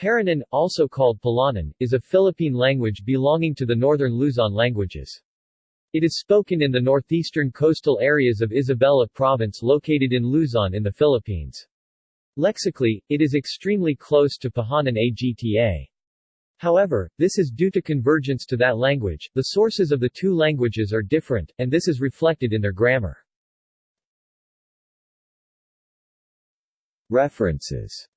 Paranan, also called Palanan, is a Philippine language belonging to the northern Luzon languages. It is spoken in the northeastern coastal areas of Isabela Province located in Luzon in the Philippines. Lexically, it is extremely close to Pahanan Agta. However, this is due to convergence to that language, the sources of the two languages are different, and this is reflected in their grammar. References